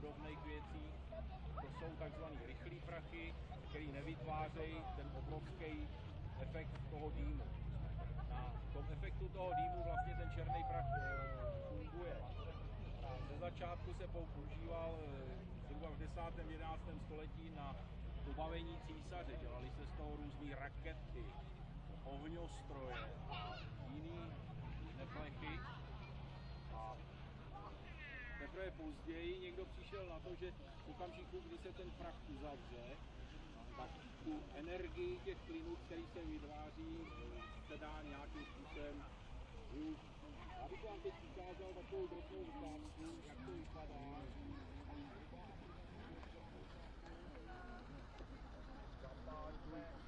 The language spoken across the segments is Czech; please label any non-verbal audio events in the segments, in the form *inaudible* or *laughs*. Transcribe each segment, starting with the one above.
podobných věcí. To jsou takzvané rychlé prachy, které nevytvářejí ten obrovský efekt toho dýmu. Na tom efektu toho dýmu vlastně ten černý prach eh, funguje. Ze začátku se používal eh, zhruba v 10. 11. století na pobavení císaře. Dělali se z toho různé rakety, ohňostroje a jiný neplechy. Teprve později někdo přišel na to, že v okamžiku, kdy se ten prach uzavře, tak tu energii těch plynů, který se vytváří, se dá nějakým způsobem využít. Já bych vám teď ukázal takovou drobnou ukázku, jak to vypadá. Zapálíme na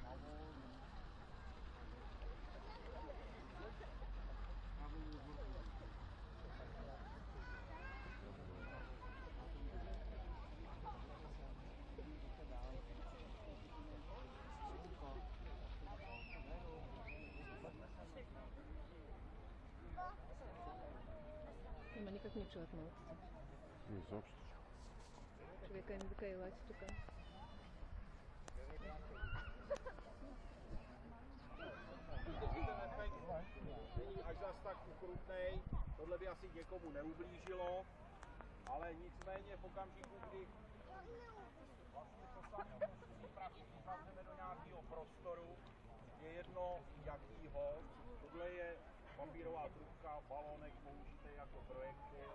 lepszy od małpki. Nie zawsze. Człowieka nie wykajała sztuka. Není až zas tak ukrutnej, tohle by asi někomu neublížilo, ale nicméně v okamžiku, kdy vlastně to samé připravíme do nějakého prostoru, je jedno jakýho, tohle je papírová trubka, balonek použitý jako projektil,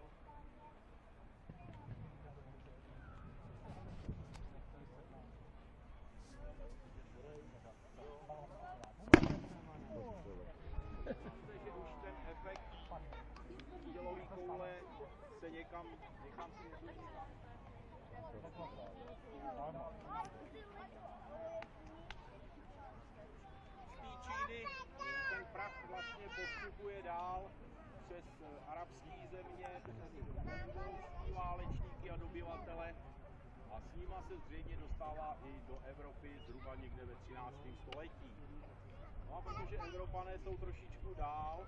že už ten efekt dělový koule se někam, někam směřuje. Z té Číny ten prach vlastně postupuje dál přes eh, arabské země, válečníky a dobyvatele a s nima se zřejmě dostává i do Evropy zhruba někde ve 13. století. No a protože Evropané jsou trošičku dál,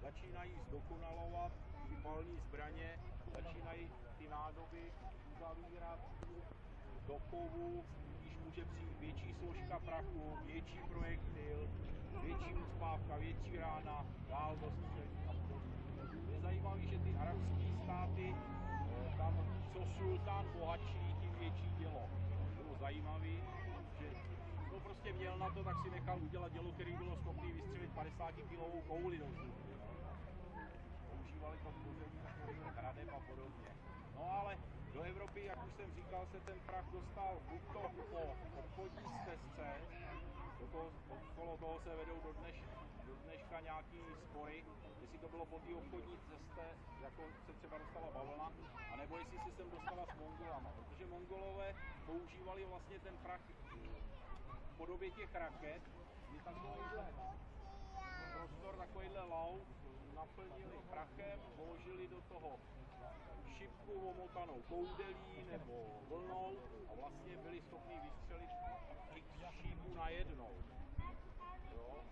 začínají zdokonalovat ty palní zbraně, začínají ty nádoby uzavírat do kovu, když může přijít větší složka prachu, větší projektil, větší uspávka, větší rána, dál dostřelí a podobně. Je zajímavé, že ty arabské státy, eh, tam co sultán bohatší, tím větší dělo. Bylo zajímavé, že to prostě měl na to, tak si nechal udělat dělo, který bylo schopný vystřelit 50 kilovou kouli do vzduchu. Používali to pozemí hradeb a podobně. No ale do Evropy, jak už jsem říkal, se ten prach dostal buď to po obchodní stezce, do toho, okolo toho se vedou do, dneš, do dneška nějaký spory, jestli to bylo po té obchodní cestě, jako se třeba dostala bavlna, anebo jestli se sem dostala s Mongolama, protože Mongolové používali vlastně ten prach v podobě těch raket, kdy takovýhle prostor, takovýhle laut naplnili prachem, vložili do toho šipku omotanou koudelí nebo vlnou a vlastně byli schopni vystřelit x šípů najednou. Jo?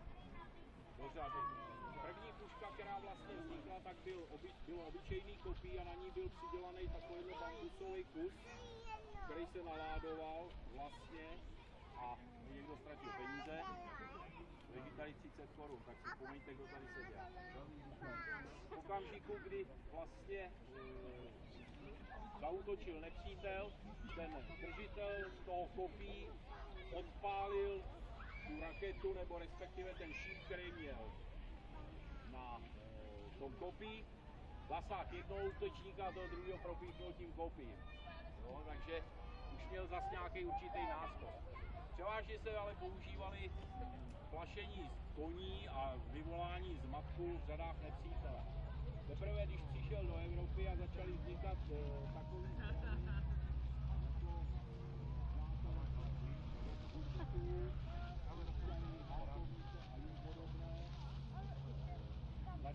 Do řady. První puška, která vlastně vznikla, tak byl oby, bylo obyčejný kopí a na ní byl přidělaný takovýhle bambusový kus, který se naládoval vlastně a někdo ztratil peníze, leží tady 30 korun, tak si vzpomeňte, kdo tady seděl. V okamžiku, kdy vlastně e, zautočil nepřítel, ten držitel toho kopí odpálil tu raketu, nebo respektive ten šíp, který měl na e, tom kopí, zasáhl jednoho útočníka a toho druhého propíchnul tím kopím. Jo, takže už měl zas nějaký určitý náskok. Převážně se ale používali plašení z koní a vyvolání z matku v řadách nepřítele. Teprve když přišel do Evropy a začaly vznikat e, takový zbraně, jako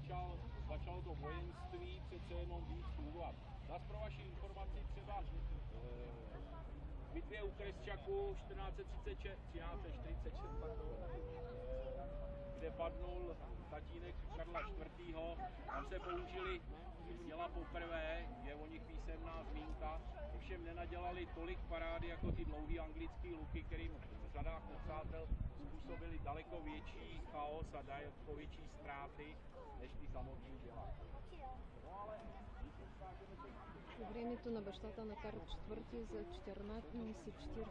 začal, začalo to vojenství přece jenom víc fungovat. Zas pro vaši informaci třeba v bitvě u Kresčaku 1436, 1346, pardon, eh, kde padnul tatínek Karla IV. Tam se použili, měla poprvé, je o nich písemná zmínka, ovšem nenadělali tolik parády jako ty dlouhý anglický luky, kterým řadách nepřátel způsobili daleko větší chaos a daleko větší ztráty, než ty samotný děla. No ale když ukážeme teď По времето на бащата на Карл IV за 1440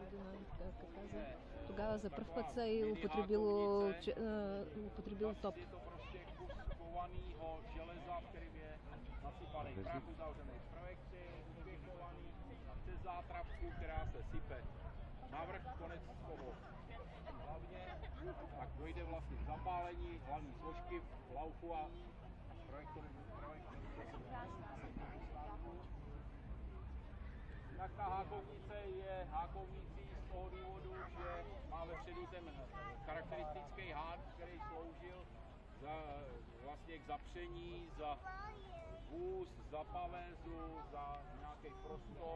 година, как каза, тогава за първ път се е употребило, че, а, употребил топ. Je to prostě kus kovaného železa, v kterým je nasypaný prach, uzavřený v projekci, uvěchovaný přes zátrapku, která se sype navrch, konec toho. Hlavně, tak dojde vlastně k zapálení hlavní složky v laufu a projektor, projektor Jinak ta hákovnice je hákovnicí z toho důvodu, že má vepředu ten charakteristický hák, který sloužil za, vlastně k zapření, za vůz, za pavézu, za nějaký prostor,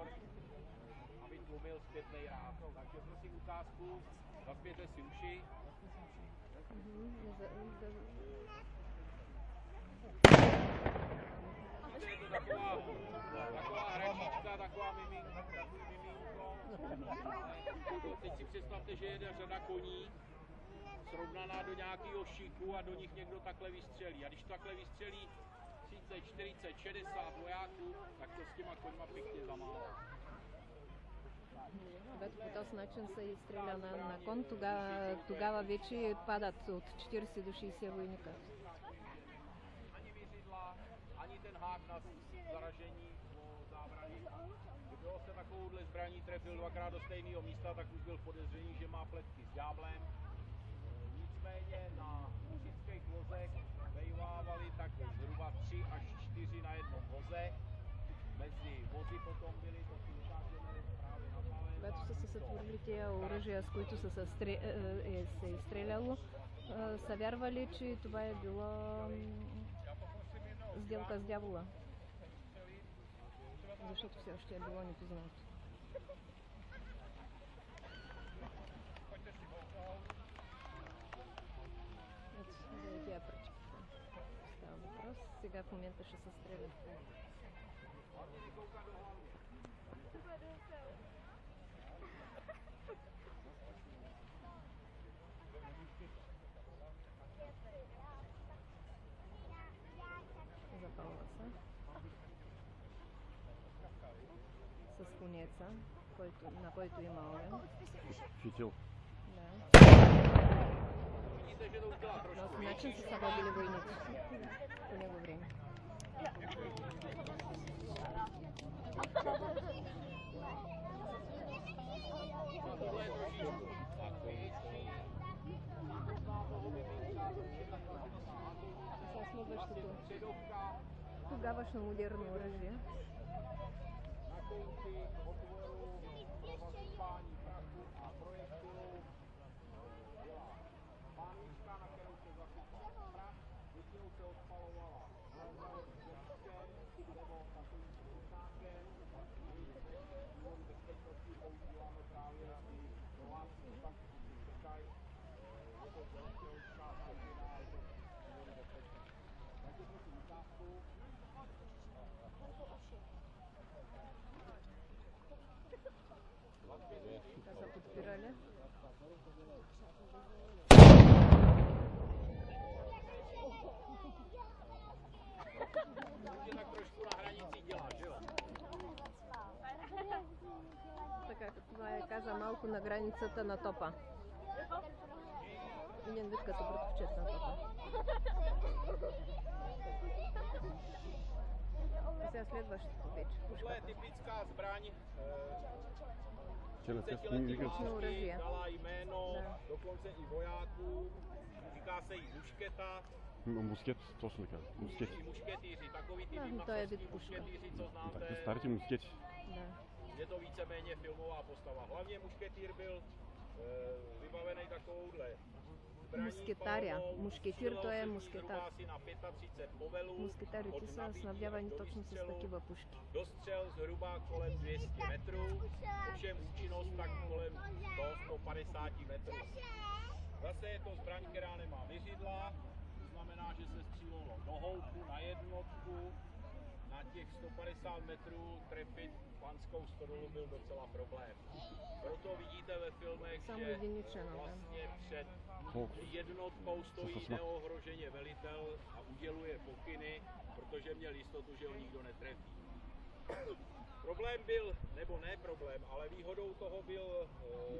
zpětný rád. Takže prosím ukázku, zapěte si uši. To je to taková, taková hračička, taková miminko. Teď si představte, že jede řada koní, srovnaná do nějakého šíku a do nich někdo takhle vystřelí. A když takhle vystřelí 30, 40, 60 vojáků, tak to s těma koňma pěkně zamává. Когато по този начин се изстреля на, на кон, тогава, тогава вече падат от 40 до 60 войника. Ani věřidla, ani ten hák na zaražení o zábraně. Kdo se takovouhle zbraní trefil dvakrát do stejného místa, tak už byl v podezření, že má pletky s ďáblem. Nicméně na mužických vozech vejvávali tak zhruba 3 až 4 na jednom voze. Mezi vozy potom byly, сътворили тия оръжия, с които са се, стре, е, се изстреляло, е, са вярвали, че това е било сделка с дявола. Защото все още е било непознато. Ето, за тия пръчки става въпрос. Сега в момента ще се стрелят по разумеется, кольту, на кольту и малую. Фитил. Да. Но начался с собой были войны. У него время. Сейчас мы вышли. Тогава ще му дерно оръжие. Na konci otvoru Така са подпирали. Už je tak trošku na hranici dělá, že jo? Така, това е каза малко на границата на топа. Един вид като братовчет на топа. А сега следващото вече. Tohle je Пушката. typická Prostě pětiletého říkala jméno ne. dokonce i vojáků, říká se jí mušketa. No, musket, to jsme říkali. Musket. Mušketýři, takový ty no, to co no, znáte. Tak starý musket. Ne. Je to víceméně filmová postava. Hlavně mušketýr byl e, vybavený takovouhle musketaria, mušketír to je musketar. Musketáři ti se snavďávají točnou se stativa pušky. Dostřel zhruba kolem 200 metrů, ovšem účinnost tak kolem 150 metrů. Zase je to zbraň, která nemá vyřidla, to znamená, že se střílelo do houku, na jednotku, na těch 150 metrů trefit panskou stodolu byl docela problém. Proto vidíte ve filmech, že vlastně před jednotkou stojí neohroženě velitel a uděluje pokyny, protože měl jistotu, že ho nikdo netrefí. Problém byl, nebo ne problém, ale výhodou toho byl,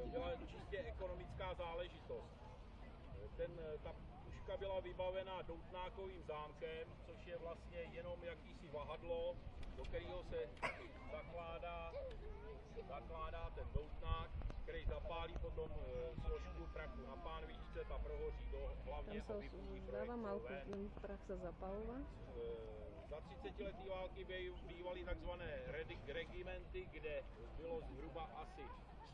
eh, byla čistě ekonomická záležitost. Ten, eh, ta dneska byla vybavena doutnákovým zámkem, což je vlastně jenom jakýsi vahadlo, do kterého se zakládá, zakládá ten doutnák, který zapálí potom eh, složku prachu na pánvičce, ta prohoří do hlavně Tam se dává malku, prach se zapalovat. Eh, za 30 letý války bývaly takzvané redik regimenty, kde bylo zhruba asi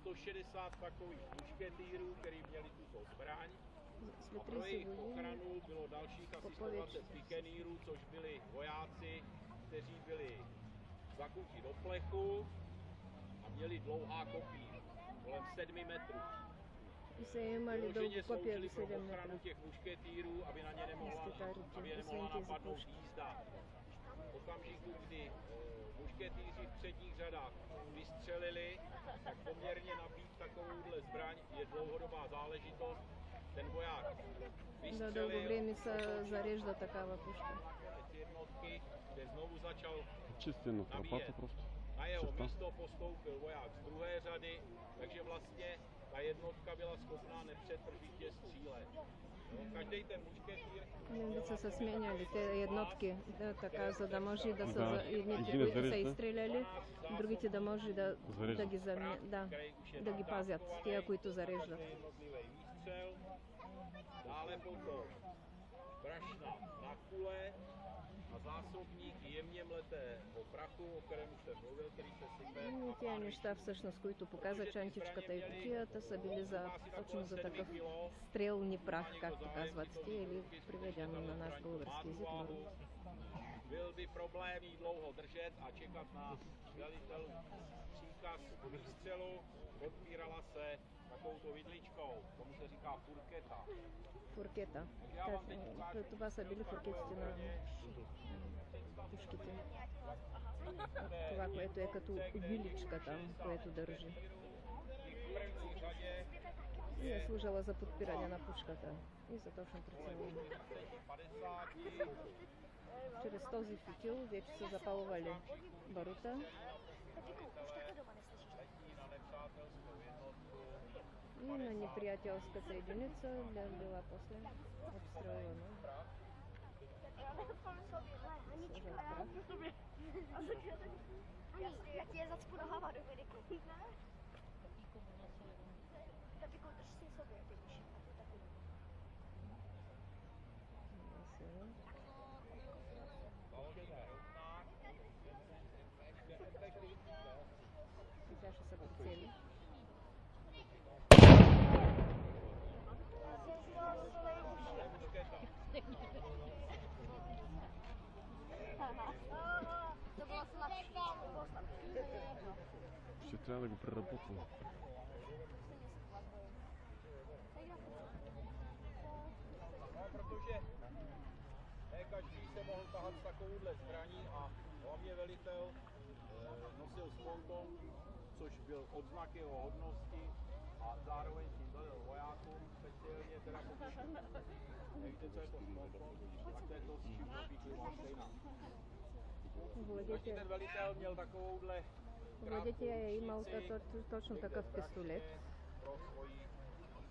160 takových mušketýrů, který měli tuto zbraň. A pro jejich ochranu bylo dalších asi 120 pikenýrů, což byli vojáci, kteří byli zakutí do plechu a měli dlouhá kopí, kolem 7 metrů. Vyloženě sloužili pro ochranu těch mušketýrů, aby na ně nemohla, aby je nemohla napadnout jízda. V okamžiku, kdy eh, mušketýři v předních řadách vystřelili, tak poměrně nabít takovouhle zbraň je dlouhodobá záležitost Да, дълго време се зарежда такава пушка. Набие. просто. na jeho Черта. místo postoupil voják z druhé řady, takže vlastně ta jednotka byla schopná nepřetržitě střílet. Každý ten mušketýr Немци са сменяли те еднотки, да, така, за да може да са Да. едните, е са изстреляли, другите да може да, да ги да, да ги пазят, тия, които зареждат. jednotlivý výstřel. Dále potom brašna na kule a zásobník jemně mletého prachu, o kterém už jsem mluvil, který se sype И na тия pánvičku. неща всъщност, които показа чантичката и кутията, са били за, точно за такъв kilo. стрелни прах, както казват те, или приведено на наш български език. барут. Byl by problém jí dlouho držet a čekat na velitelů příkaz k výstřelu. Odpírala se takovouto vidličkou, tomu se říká furketa. Фуркета. Как, това са били фуркетите на пушките. Това, което е като виличка там, което държи. И е служила за подпиране на пушката и за точно прицелване. 50 Чрез този фитил вече са запалвали барута И на неприятельската единица да била после обстрела. Я тебе зацпурахава рыбарику. Ну. Да пико, дръж си собе, ти пише. Сейчас я собой цели. to bylo slabší. To bylo slabší. Šetrá protože ne každý se mohl tahat s takovouhle zbraní a hlavně velitel e, nosil sponton, což byl odznak jeho hodnosti a zároveň tím velel vojákům, speciálně teda pokud *laughs* nevíte, co je to spouton, tak to je to, s čím propíkli stejná. Každý Владетя, ten velitel měl takovouhle Владетя е krátkou имал mušnici то- то- точно někde такъв v пистолет brašně pro svoji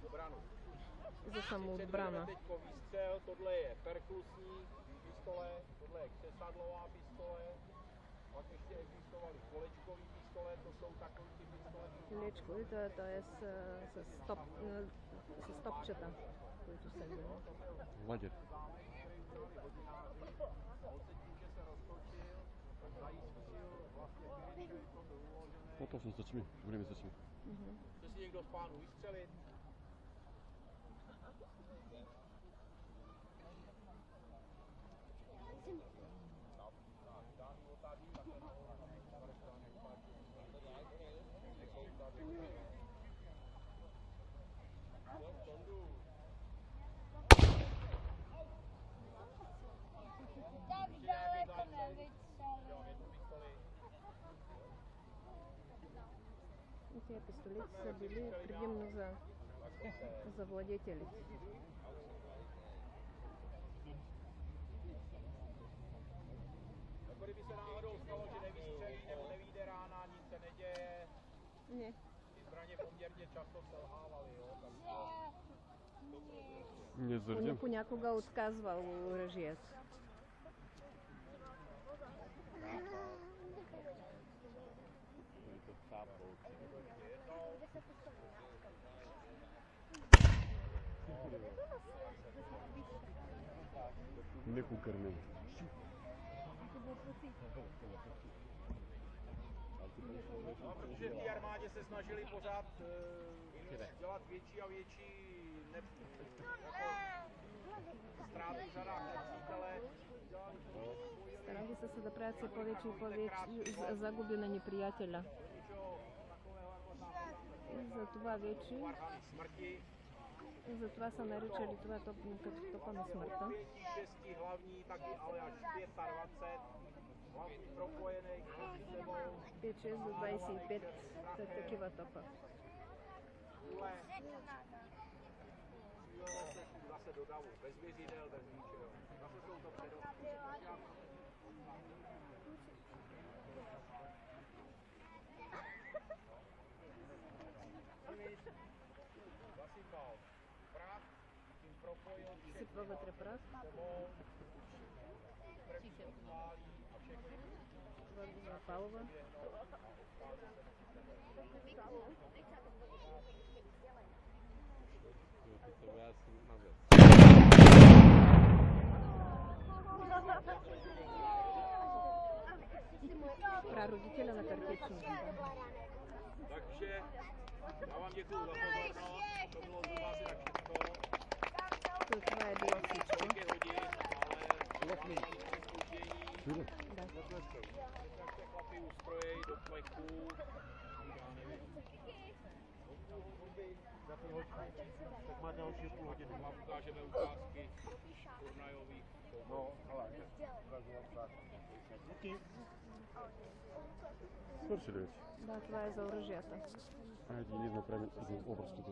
obranu. за самоотбрана. Teď výstřel, tohle je perkusní pistole, tohle je křesadlová pistole, pak ještě existovaly kolečkový pistole, to jsou takový ty chvíličku, to, to je z, ze, stop, ze stopčeta, tu sedím. No. Vadě. Potom jsem začmi, budeme začmi. Chce si někdo z pánů vystřelit? И Тези пистолети са били предимно за, за владетелите. Jako kdyby se náhodou stalo, že nevystřelí nebo nevíde rána, nic se neděje. Не, Ty zbraně poměrně často selhávaly, jo. Takže Не поня- зардем. понякога отказвал оръжието. Неко кърмено. No, protože v té armádě se snažili pořád uh, dělat větší a větší ne, jako, ztráty v řadách nepřítele. Dělali to Старали се да правят все повече и повече за- загуби. И за това вече, за са наричали това топ, като топа на смъртта. Те 6 до 25 са такива топа. Zase do bez vězidel, bez ničeho. Zase jsou to předovky. Много препарат. Чихен. Павлова. Про родителя на картечнике. Так, вообще, а вам якого spoždění, Чудо. Да. jak se chlapi ustrojí do plechu, já nevím. Za půl hodiny. Tak má další půl hodiny. Vám ukážeme ukázky turnajových. No, ale ukážu vám tak. Díky. Свършили вече. Да, това е за оръжията. Айде, ние направим един образ тук.